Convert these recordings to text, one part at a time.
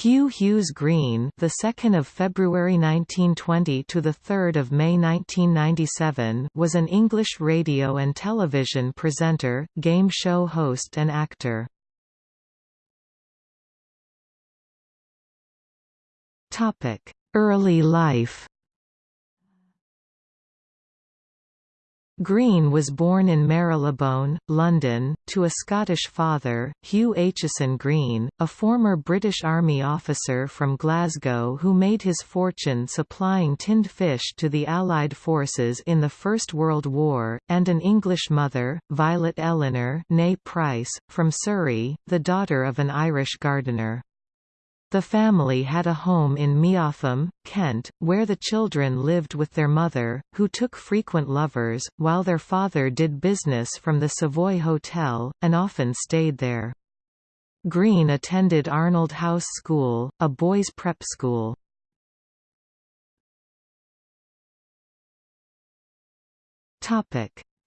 Hugh Hughes Green, the 2nd of February 1920 to the 3rd of May 1997, was an English radio and television presenter, game show host and actor. Topic: Early life. Green was born in Marylebone, London, to a Scottish father, Hugh Aitchison Green, a former British Army officer from Glasgow who made his fortune supplying tinned fish to the Allied forces in the First World War, and an English mother, Violet Eleanor Price, from Surrey, the daughter of an Irish gardener. The family had a home in Meopham, Kent, where the children lived with their mother, who took frequent lovers, while their father did business from the Savoy Hotel, and often stayed there. Green attended Arnold House School, a boys' prep school.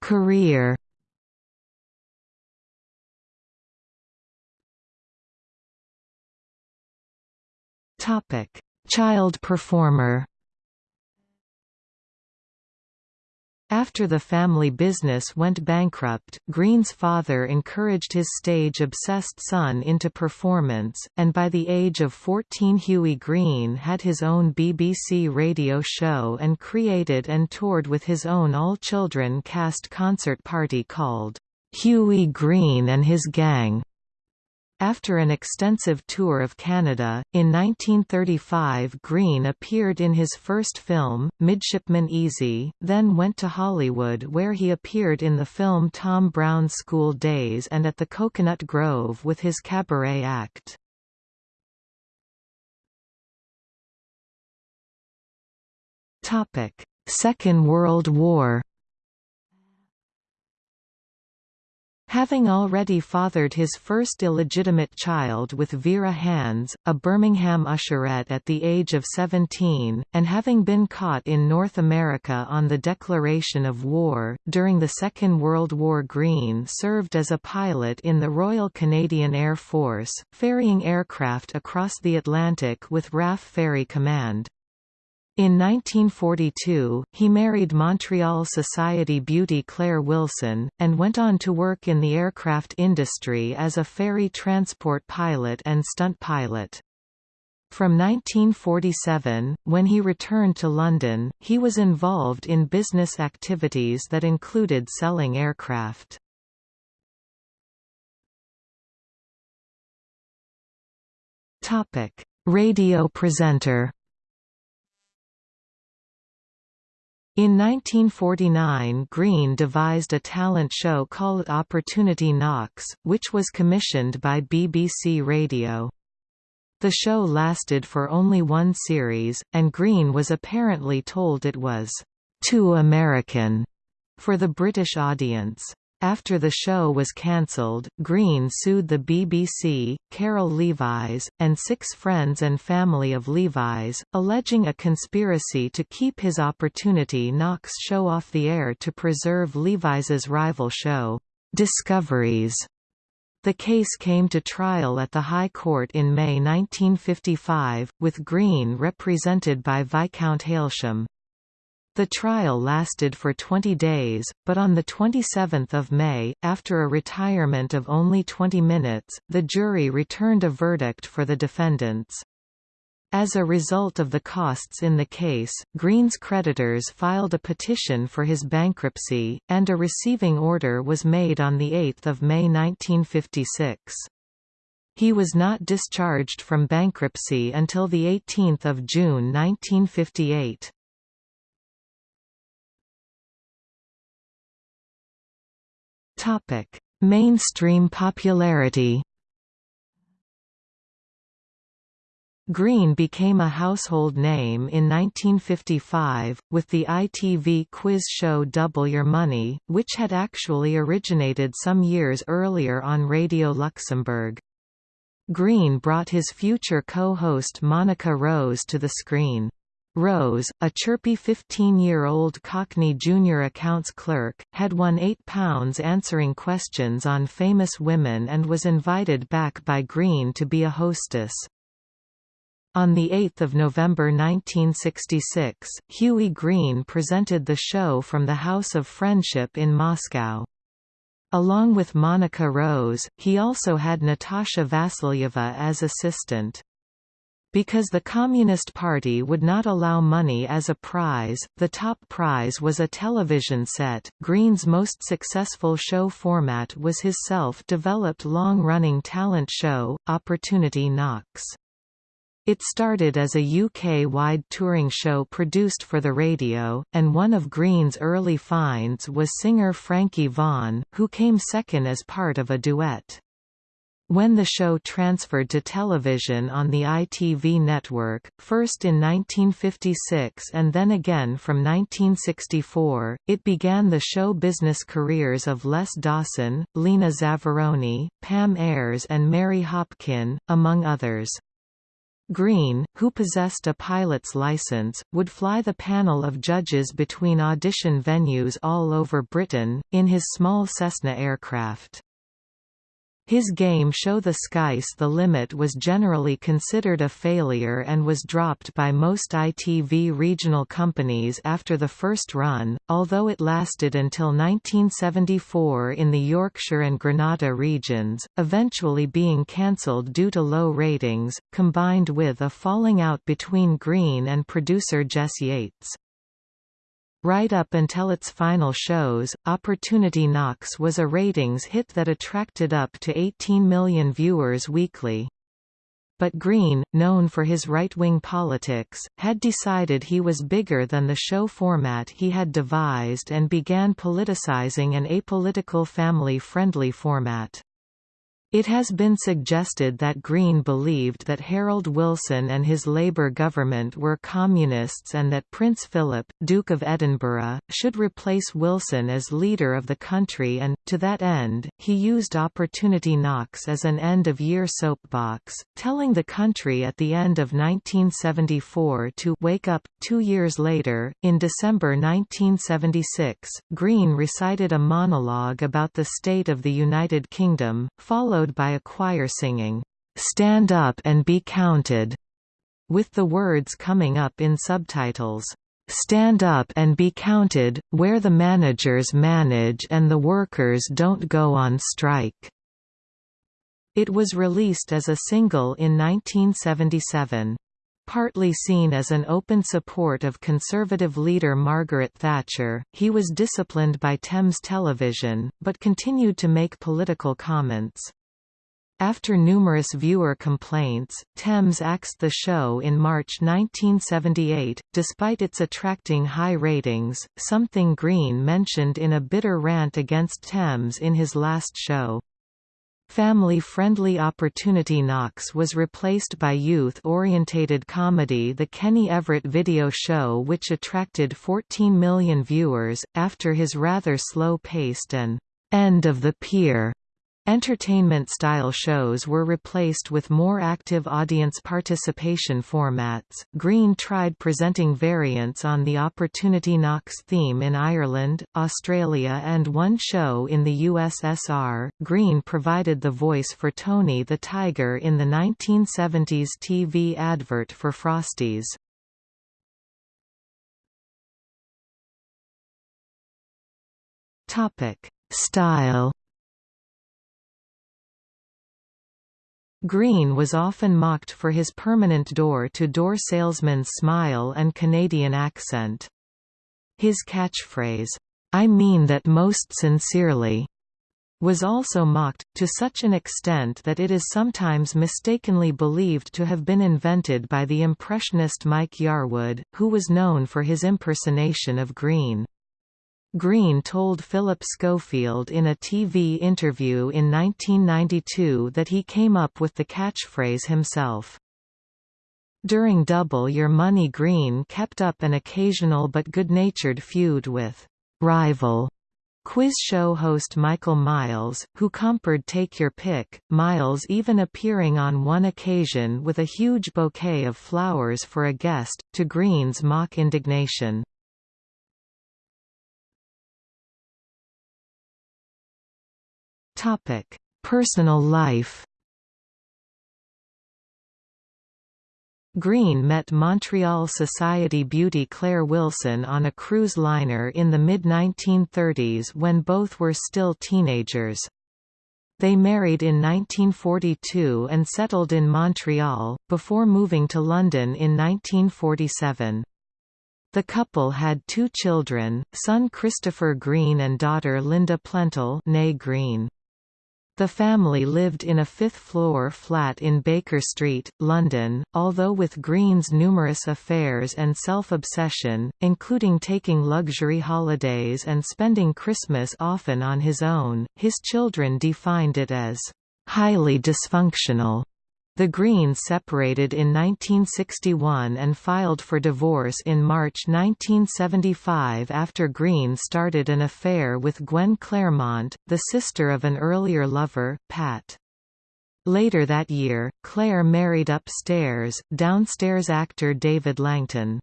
Career Topic: Child performer. After the family business went bankrupt, Green's father encouraged his stage-obsessed son into performance, and by the age of 14 Hughie Green had his own BBC radio show and created and toured with his own all-children cast concert party called, "'Hughie Green and His Gang' After an extensive tour of Canada, in 1935 Green appeared in his first film, Midshipman Easy, then went to Hollywood where he appeared in the film Tom Brown's School Days and at the Coconut Grove with his cabaret act. Second World War Having already fathered his first illegitimate child with Vera Hands, a Birmingham usherette at the age of 17, and having been caught in North America on the declaration of war, during the Second World War Green served as a pilot in the Royal Canadian Air Force, ferrying aircraft across the Atlantic with RAF Ferry Command. In 1942, he married Montreal society beauty Claire Wilson, and went on to work in the aircraft industry as a ferry transport pilot and stunt pilot. From 1947, when he returned to London, he was involved in business activities that included selling aircraft. Radio presenter In 1949 Green devised a talent show called Opportunity Knocks, which was commissioned by BBC Radio. The show lasted for only one series, and Green was apparently told it was too American for the British audience. After the show was cancelled, Green sued the BBC, Carroll Levis, and six friends and family of Levis, alleging a conspiracy to keep his Opportunity Knocks show off the air to preserve Levis's rival show, Discoveries. The case came to trial at the High Court in May 1955, with Green represented by Viscount Hailsham. The trial lasted for 20 days, but on 27 May, after a retirement of only 20 minutes, the jury returned a verdict for the defendants. As a result of the costs in the case, Green's creditors filed a petition for his bankruptcy, and a receiving order was made on 8 May 1956. He was not discharged from bankruptcy until 18 June 1958. Topic: Mainstream popularity. Green became a household name in 1955, with the ITV quiz show Double Your Money, which had actually originated some years earlier on Radio Luxembourg. Green brought his future co-host Monica Rose to the screen. Rose, a chirpy 15-year-old Cockney junior accounts clerk, had won £8 answering questions on famous women and was invited back by Green to be a hostess. On 8 November 1966, Hughie Green presented the show from the House of Friendship in Moscow. Along with Monica Rose, he also had Natasha Vasilyeva as assistant. Because the Communist Party would not allow money as a prize, the top prize was a television set. Green's most successful show format was his self-developed long-running talent show, Opportunity Knocks. It started as a UK-wide touring show produced for the radio, and one of Green's early finds was singer Frankie Vaughan, who came second as part of a duet. When the show transferred to television on the ITV network, first in 1956 and then again from 1964, it began the show business careers of Les Dawson, Lena Zavaroni, Pam Ayres and Mary Hopkin, among others. Green, who possessed a pilot's license, would fly the panel of judges between audition venues all over Britain, in his small Cessna aircraft. His game show The Sky's the Limit was generally considered a failure and was dropped by most ITV regional companies after the first run, although it lasted until 1974 in the Yorkshire and Granada regions, eventually being cancelled due to low ratings, combined with a falling out between Green and producer Jess Yates. Right up until its final shows, Opportunity Knocks was a ratings hit that attracted up to 18 million viewers weekly. But Green, known for his right-wing politics, had decided he was bigger than the show format he had devised and began politicizing an apolitical family-friendly format. It has been suggested that Green believed that Harold Wilson and his Labour government were communists and that Prince Philip, Duke of Edinburgh, should replace Wilson as leader of the country and, to that end, he used Opportunity Knocks as an end-of-year soapbox, telling the country at the end of 1974 to «wake up». Two years later, in December 1976, Green recited a monologue about the state of the United Kingdom, followed followed by a choir singing, "'Stand Up and Be Counted' with the words coming up in subtitles. Stand up and be counted, where the managers manage and the workers don't go on strike." It was released as a single in 1977. Partly seen as an open support of Conservative leader Margaret Thatcher, he was disciplined by Thames Television, but continued to make political comments. After numerous viewer complaints, Thames axed the show in March 1978, despite its attracting high ratings, something Green mentioned in a bitter rant against Thames in his last show. Family-friendly Opportunity Knocks was replaced by youth-orientated comedy The Kenny Everett Video Show which attracted 14 million viewers, after his rather slow-paced and «end of the pier» Entertainment-style shows were replaced with more active audience participation formats. Green tried presenting variants on the Opportunity Knocks theme in Ireland, Australia, and one show in the USSR. Green provided the voice for Tony the Tiger in the 1970s TV advert for Frosties. Topic: Style Green was often mocked for his permanent door-to-door -door salesman's smile and Canadian accent. His catchphrase, "'I mean that most sincerely' was also mocked, to such an extent that it is sometimes mistakenly believed to have been invented by the impressionist Mike Yarwood, who was known for his impersonation of Green. Green told Philip Schofield in a TV interview in 1992 that he came up with the catchphrase himself. During Double Your Money Green kept up an occasional but good-natured feud with «rival» quiz show host Michael Miles, who compered Take Your Pick, Miles even appearing on one occasion with a huge bouquet of flowers for a guest, to Green's mock indignation. Topic: Personal life. Green met Montreal society beauty Claire Wilson on a cruise liner in the mid-1930s when both were still teenagers. They married in 1942 and settled in Montreal, before moving to London in 1947. The couple had two children, son Christopher Green and daughter Linda Plentel Green. The family lived in a fifth-floor flat in Baker Street, London, although with Green's numerous affairs and self-obsession, including taking luxury holidays and spending Christmas often on his own, his children defined it as highly dysfunctional. The Greens separated in 1961 and filed for divorce in March 1975 after Green started an affair with Gwen Claremont, the sister of an earlier lover, Pat. Later that year, Claire married upstairs, downstairs actor David Langton.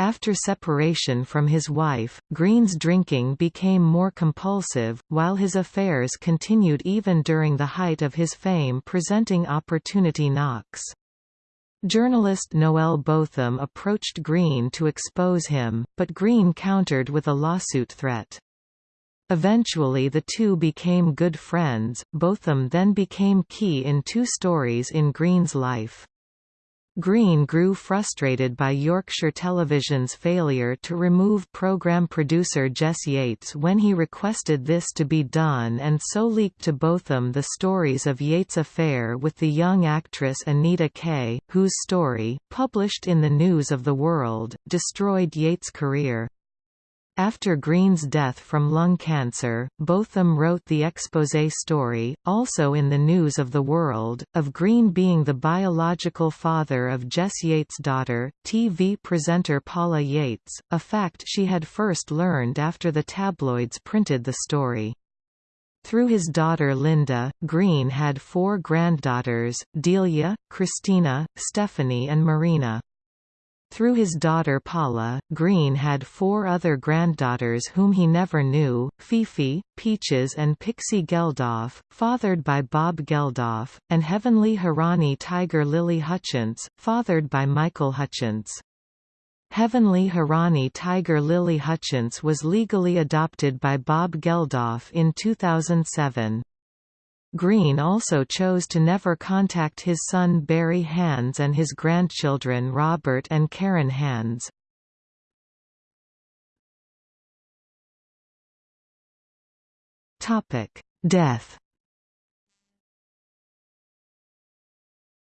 After separation from his wife, Green's drinking became more compulsive, while his affairs continued even during the height of his fame presenting opportunity knocks. Journalist Noel Botham approached Green to expose him, but Green countered with a lawsuit threat. Eventually the two became good friends, Botham then became key in two stories in Green's life. Green grew frustrated by Yorkshire Television's failure to remove programme producer Jess Yates when he requested this to be done and so leaked to Botham the stories of Yates' affair with the young actress Anita Kay, whose story, published in the News of the World, destroyed Yates' career. After Green's death from lung cancer, Botham wrote the expose story, also in the News of the World, of Green being the biological father of Jess Yates' daughter, TV presenter Paula Yates, a fact she had first learned after the tabloids printed the story. Through his daughter Linda, Green had four granddaughters, Delia, Christina, Stephanie and Marina. Through his daughter Paula, Green had four other granddaughters whom he never knew, Fifi, Peaches and Pixie Geldof, fathered by Bob Geldof, and Heavenly Hiraani Tiger Lily Hutchence, fathered by Michael Hutchence. Heavenly Hiraani Tiger Lily Hutchence was legally adopted by Bob Geldof in 2007. Green also chose to never contact his son Barry Hands and his grandchildren Robert and Karen Hands. Death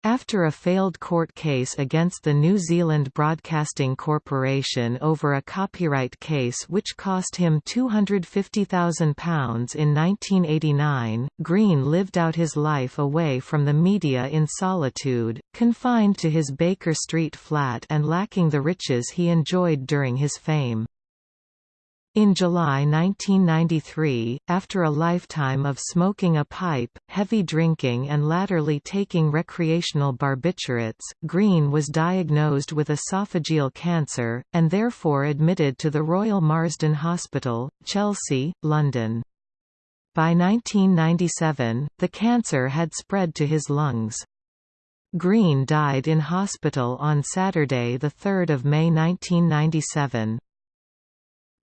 After a failed court case against the New Zealand Broadcasting Corporation over a copyright case which cost him £250,000 in 1989, Green lived out his life away from the media in solitude, confined to his Baker Street flat and lacking the riches he enjoyed during his fame. In July 1993, after a lifetime of smoking a pipe, heavy drinking and latterly taking recreational barbiturates, Green was diagnosed with esophageal cancer, and therefore admitted to the Royal Marsden Hospital, Chelsea, London. By 1997, the cancer had spread to his lungs. Green died in hospital on Saturday 3 May 1997.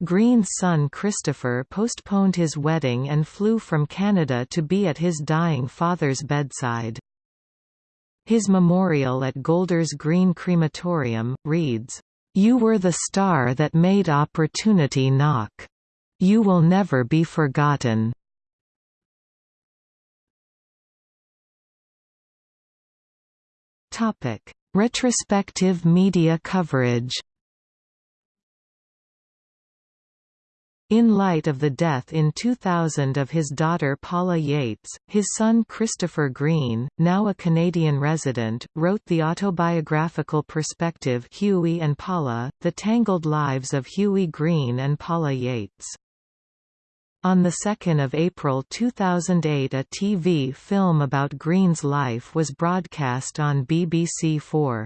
Green's son Christopher postponed his wedding and flew from Canada to be at his dying father's bedside. His memorial at Golders Green Crematorium, reads, "...you were the star that made opportunity knock. You will never be forgotten." Retrospective media coverage In light of the death in 2000 of his daughter Paula Yates, his son Christopher Green, now a Canadian resident, wrote the autobiographical perspective Hughie and Paula, The Tangled Lives of Hughie Green and Paula Yates. On 2 April 2008 a TV film about Green's life was broadcast on BBC4.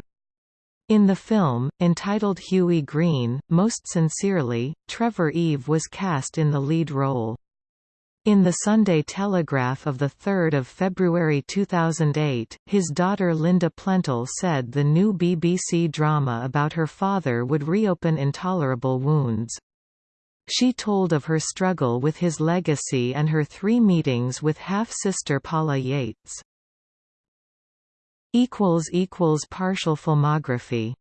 In the film, entitled Hughie Green, most sincerely, Trevor Eve was cast in the lead role. In the Sunday Telegraph of 3 February 2008, his daughter Linda Plentel said the new BBC drama about her father would reopen intolerable wounds. She told of her struggle with his legacy and her three meetings with half-sister Paula Yates. Partial filmography